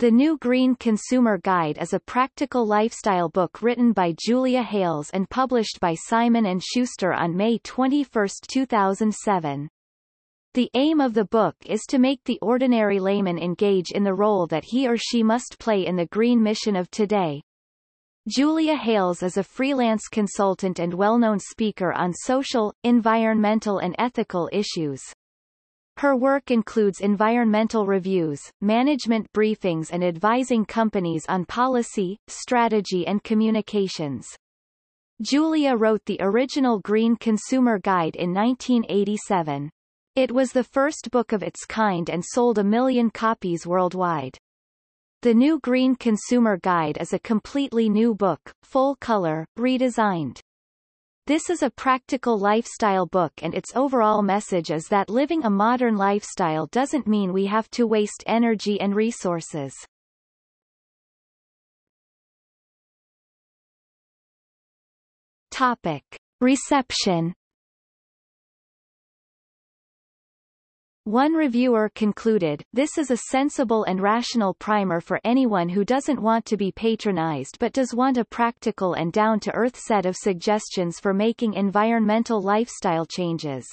The New Green Consumer Guide is a practical lifestyle book written by Julia Hailes and published by Simon & Schuster on May 21, 2007. The aim of the book is to make the ordinary layman engage in the role that he or she must play in the green mission of today. Julia Hailes is a freelance consultant and well-known speaker on social, environmental and ethical issues. Her work includes environmental reviews, management briefings and advising companies on policy, strategy and communications. Julia wrote the original Green Consumer Guide in 1987. It was the first book of its kind and sold a million copies worldwide. The new Green Consumer Guide is a completely new book, full color, redesigned. This is a practical lifestyle book and its overall message is that living a modern lifestyle doesn't mean we have to waste energy and resources. Topic. Reception One reviewer concluded, this is a sensible and rational primer for anyone who doesn't want to be patronized but does want a practical and down-to-earth set of suggestions for making environmental lifestyle changes.